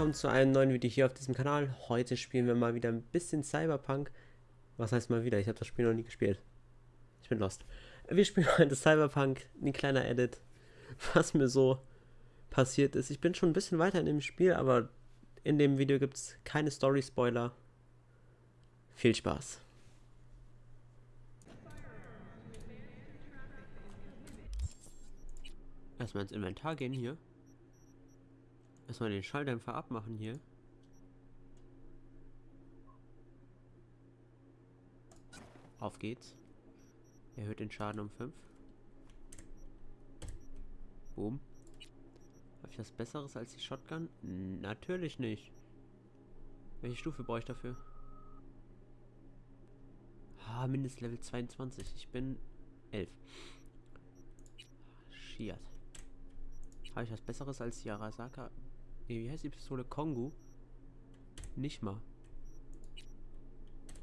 willkommen zu einem neuen Video hier auf diesem Kanal. Heute spielen wir mal wieder ein bisschen Cyberpunk. Was heißt mal wieder? Ich habe das Spiel noch nie gespielt. Ich bin lost. Wir spielen heute Cyberpunk, ein kleiner Edit, was mir so passiert ist. Ich bin schon ein bisschen weiter in dem Spiel, aber in dem Video gibt es keine Story-Spoiler. Viel Spaß. Erstmal ins Inventar gehen hier. Erstmal den Schalldämpfer abmachen hier. Auf geht's. Erhöht den Schaden um 5. Boom. Habe ich was Besseres als die Shotgun? Natürlich nicht. Welche Stufe brauche ich dafür? Ah, Mindestlevel 22. Ich bin 11. Schiert. Habe ich was Besseres als die Arasaka? Nee, wie heißt die Pistole? Kongu? Nicht mal.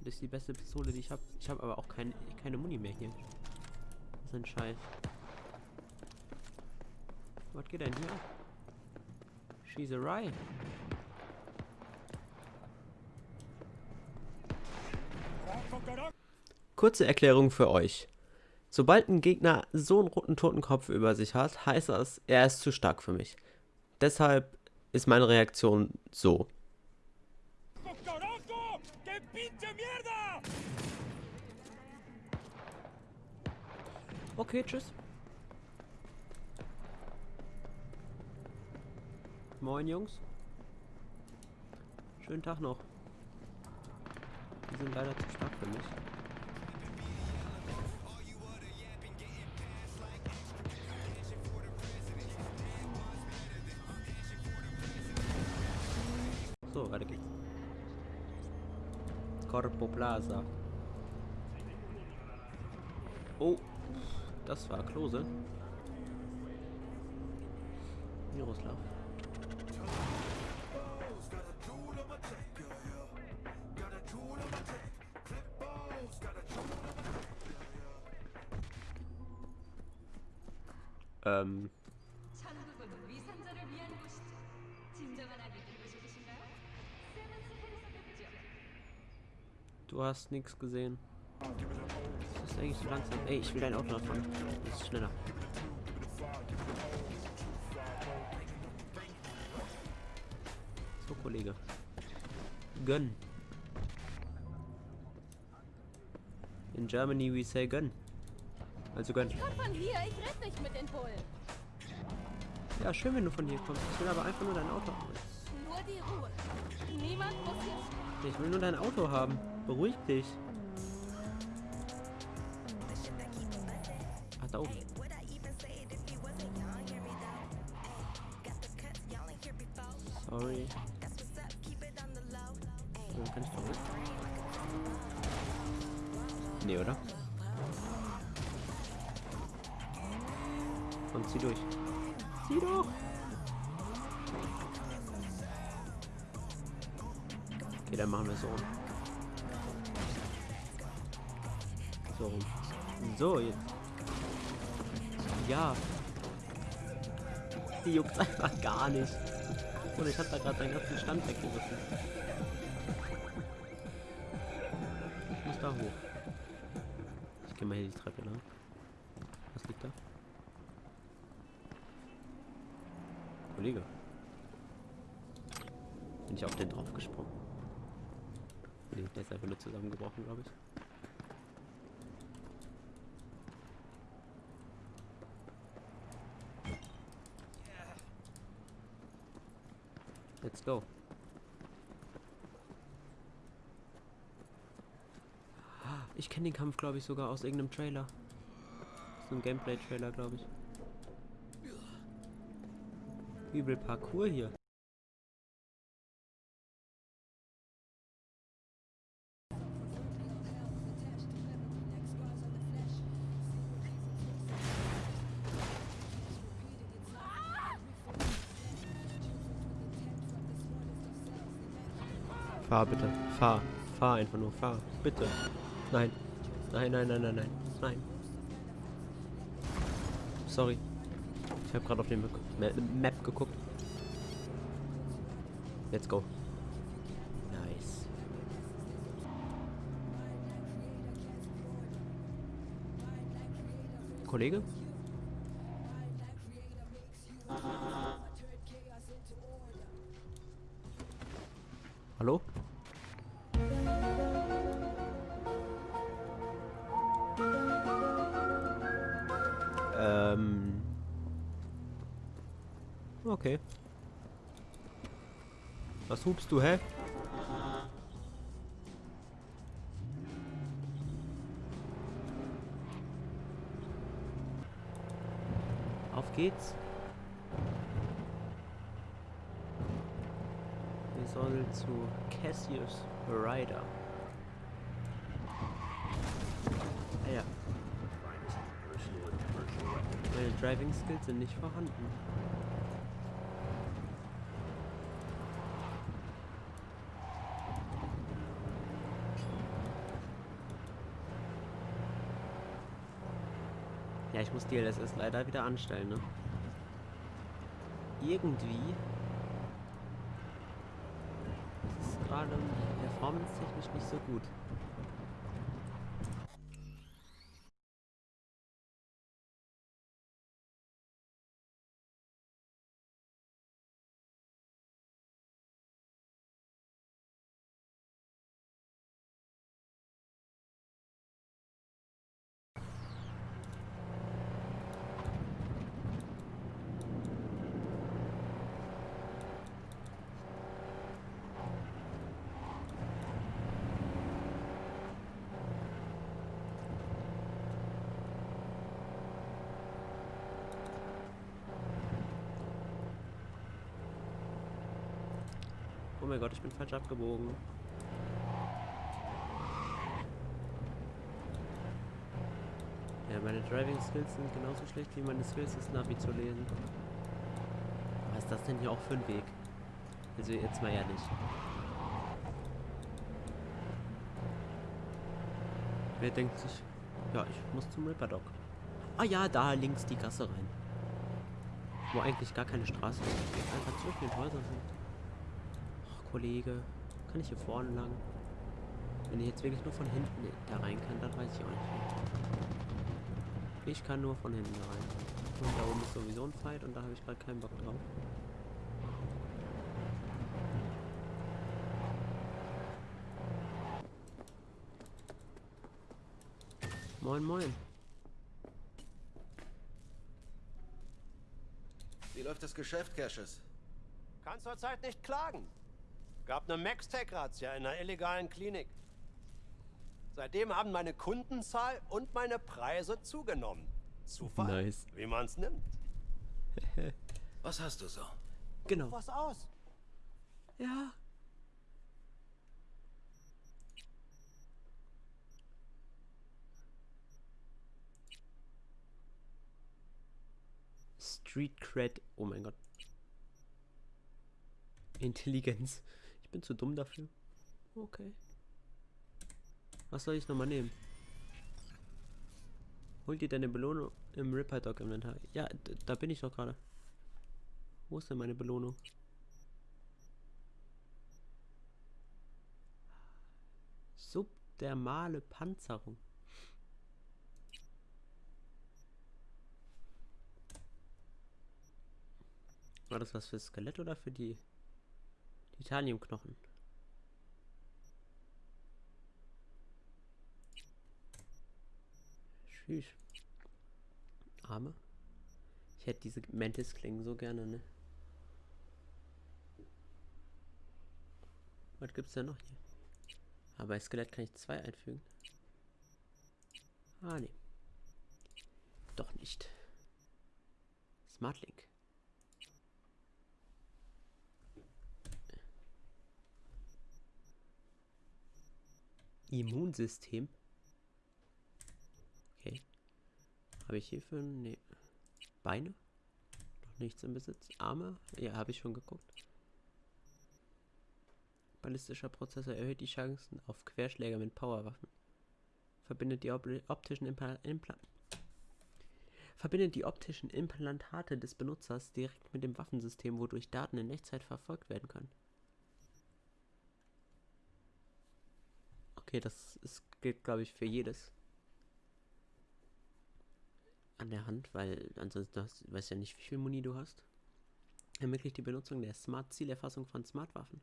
Das ist die beste Pistole, die ich habe. Ich habe aber auch kein, keine Muni mehr hier. Das ist ein Scheiß. Was geht denn hier? Schießerei. Kurze Erklärung für euch. Sobald ein Gegner so einen roten Totenkopf über sich hat, heißt das, er ist zu stark für mich. Deshalb ist meine Reaktion so. Okay, tschüss. Moin, Jungs. Schönen Tag noch. Die sind leider zu stark für mich. Plaza. Oh, das war Klose. Miroslav. Ähm, Du hast nichts gesehen. Das ist eigentlich so langsam. Ey, ich will dein Auto fahren. Das ist schneller. So, Kollege. Gönn. In Germany we say gönn. Also gönn. Ich komm von hier, ich rede nicht mit den Bullen. Ja, schön, wenn du von hier kommst. Ich will aber einfach nur dein Auto haben. Nur die Ruhe. Niemand muss hier Ich will nur dein Auto haben. Beruhig dich. Ach, da oben. Sorry. So, kann ich doch mit? Nee, oder? Und zieh durch. Okay, dann machen wir so. So. So, jetzt. Ja. Die juckt einfach gar nicht. Und ich hab da gerade deinen ganzen Stand weggerissen. Ich muss da hoch. Ich gehe mal hier die Treppe lang. Was liegt da? Kollege. Bin ich auf den drauf gesprungen? Nee, der ist einfach nur zusammengebrochen, glaube ich. Let's go. Ich kenne den Kampf, glaube ich, sogar aus irgendeinem Trailer. Aus einem Gameplay-Trailer, glaube ich. Übel Parcours hier. Fahr bitte. Fahr. Fahr einfach nur. Fahr. Bitte. Nein. Nein, nein, nein, nein, nein. Nein. Sorry. Ich habe gerade auf den Map geguckt. Let's go. Nice. Kollege? Okay. Was hupst du, hä? Auf geht's. Wir sollen zu Cassius Rider. Ah ja. Meine Driving Skills sind nicht vorhanden. Ich muss DLSS leider wieder anstellen, ne? Irgendwie ist es gerade performance-technisch nicht so gut. Oh mein Gott, ich bin falsch abgebogen. Ja, meine Driving Skills sind genauso schlecht wie meine Skills, das Navi zu lesen. Was ist das denn hier auch für ein Weg? Also jetzt mal ehrlich. Wer denkt sich, ja, ich muss zum Ripperdock. Ah ja, da links die Gasse rein. Wo eigentlich gar keine Straße ist. Einfach zwischen den Häusern sind. Kollege, kann ich hier vorne lang? Wenn ich jetzt wirklich nur von hinten da rein kann, dann weiß ich auch nicht. Ich kann nur von hinten rein. Und da oben ist sowieso ein Fight und da habe ich gerade keinen Bock drauf. Moin, moin. Wie läuft das Geschäft, Cassius? Kann zurzeit nicht klagen. Gab eine Max-Tech-Razzia in einer illegalen Klinik. Seitdem haben meine Kundenzahl und meine Preise zugenommen. Zufall, Nice. wie man's nimmt. Was hast du so? Genau. Was aus? Ja. Street Cred. Oh mein Gott. Intelligenz. Ich bin zu dumm dafür. Okay. Was soll ich nochmal nehmen? Hol dir deine Belohnung im Ripper Dog Inventar. Ja, da bin ich doch gerade. Wo ist denn meine Belohnung? Subdermale Panzerung. War das was fürs Skelett oder für die Titaniumknochen? Tschüss. Arme. Ich hätte diese Mantis-Klingen so gerne, ne? Was gibt's denn noch hier? Aber bei Skelett kann ich zwei einfügen. Ah, nee. Doch nicht. Smartlink. Immunsystem. Okay. Habe ich hierfür... Nee. Beine? Noch nichts im Besitz. Arme? Ja, habe ich schon geguckt. Ballistischer Prozessor erhöht die Chancen auf Querschläger mit Powerwaffen. Verbindet die op optischen Impla Verbindet die optischen Implantate des Benutzers direkt mit dem Waffensystem, wodurch Daten in Echtzeit verfolgt werden können. Okay, das ist, gilt, glaube ich, für jedes. An der Hand, weil ansonsten hast, weißt ja nicht, wie viel Muni du hast. Ermöglicht die Benutzung der Smart-Zielerfassung von Smart-Waffen.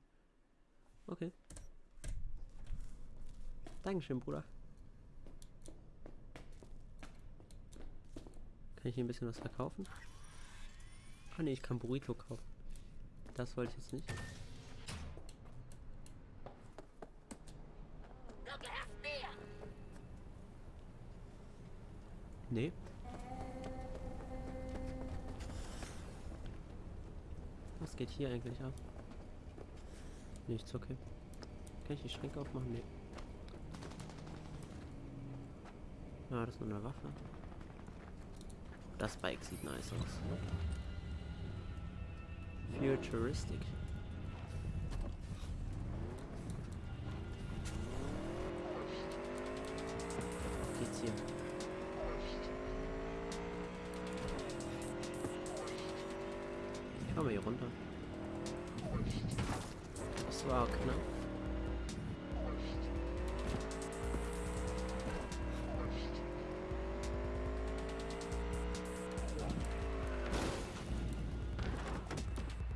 Okay. Dankeschön, Bruder. Kann ich hier ein bisschen was verkaufen? Ah ne, ich kann Burrito kaufen. Das wollte ich jetzt nicht. Nee. Was geht hier eigentlich ab? Nichts, okay. Kann ich die Schränke aufmachen? Nee. Ja, das ist nur eine Waffe. Das Bike sieht nice aus. Futuristic. Komm mal hier runter. Das war knapp.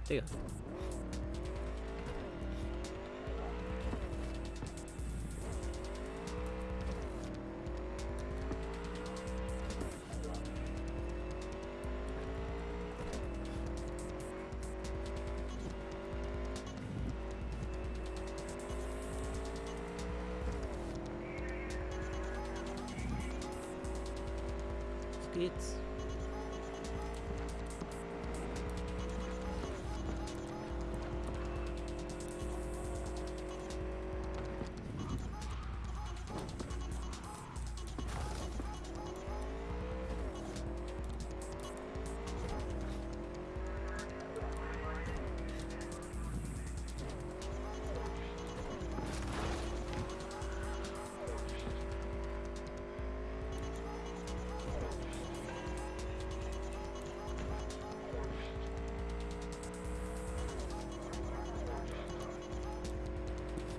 Digga. Auf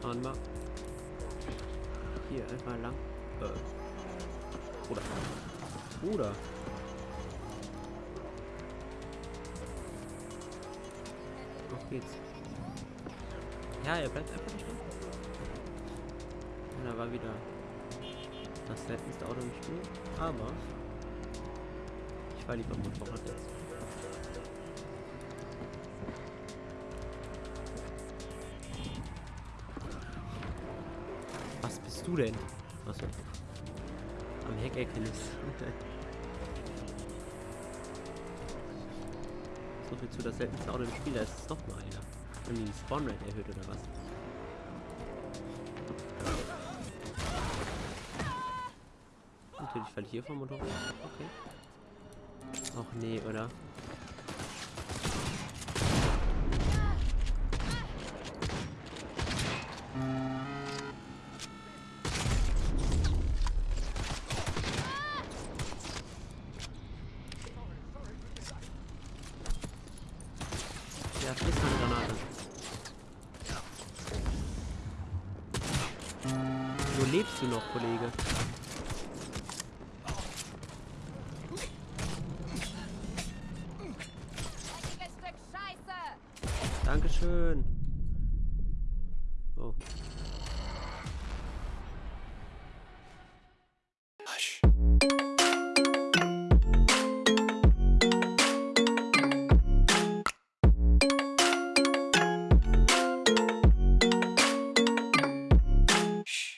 Fahren wir. Hier einfach lang. Äh. Bruder. Bruder. Auf geht's. Ja, er bleibt einfach nicht stehen. Und da war wieder das seltenste Auto im Spiel. Aber ich war lieber Motorrad jetzt. Du denn? Achso. Am Heck erkenne ich's. so viel zu das seltenste Auto im Spiel, da ist es doch mal einer. Haben die Spawnrate erhöht oder was? Natürlich falle ich hier vom Motorrad. Okay. Och nee, oder? Lebst du noch, Kollege? Dankeschön.